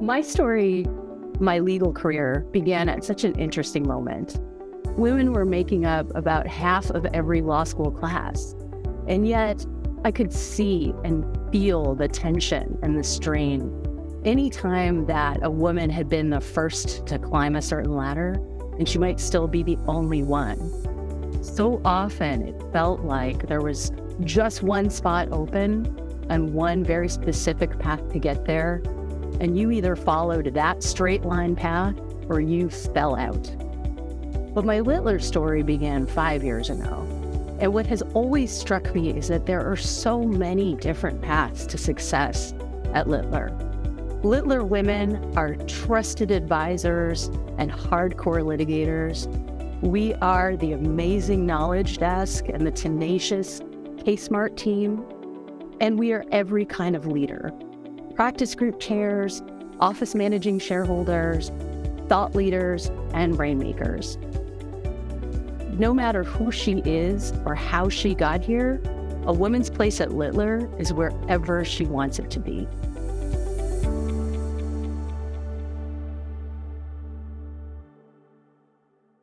My story, my legal career, began at such an interesting moment. Women were making up about half of every law school class. And yet, I could see and feel the tension and the strain. Anytime that a woman had been the first to climb a certain ladder, and she might still be the only one. So often it felt like there was just one spot open and one very specific path to get there. And you either followed that straight line path or you fell out. But my Littler story began five years ago. And what has always struck me is that there are so many different paths to success at Littler. Littler women are trusted advisors and hardcore litigators. We are the amazing knowledge desk and the tenacious CaseSmart team. And we are every kind of leader. Practice group chairs, office managing shareholders, thought leaders, and rainmakers no matter who she is or how she got here, a woman's place at Littler is wherever she wants it to be.